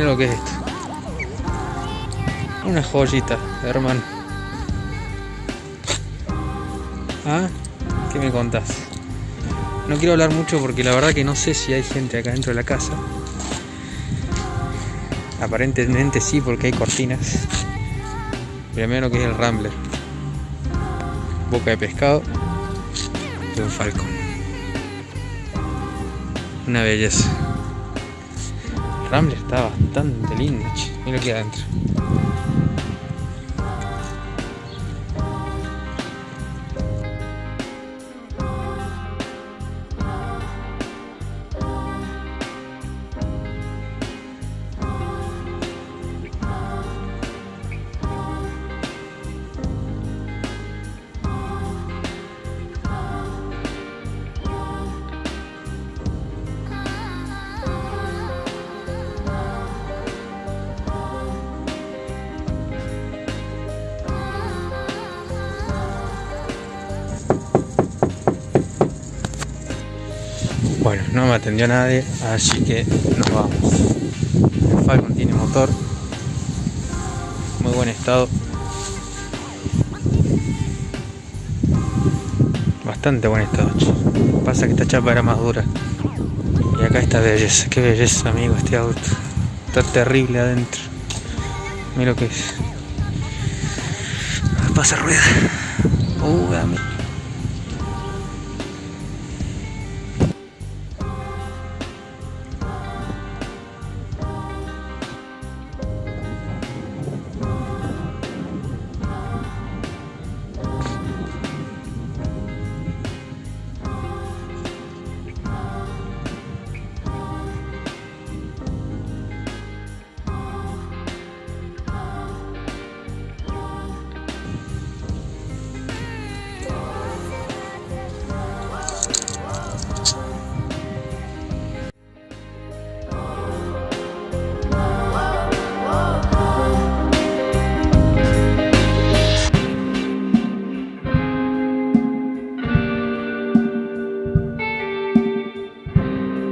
lo que es esto. Una joyita, hermano. ¿Ah? ¿Qué me contás? No quiero hablar mucho porque la verdad que no sé si hay gente acá dentro de la casa. Aparentemente sí porque hay cortinas. Primero que es el Rambler. Boca de pescado de un falcón. Una belleza. El Rambler está bastante lindo, Mira lo que adentro. Bueno, no me atendió nadie, así que nos vamos. El Falcon tiene motor, muy buen estado. Bastante buen estado, che. Pasa que esta chapa era más dura. Y acá está belleza, qué belleza amigo este auto. Está terrible adentro. Mira lo que es. Pasa rueda. Uh, amigo.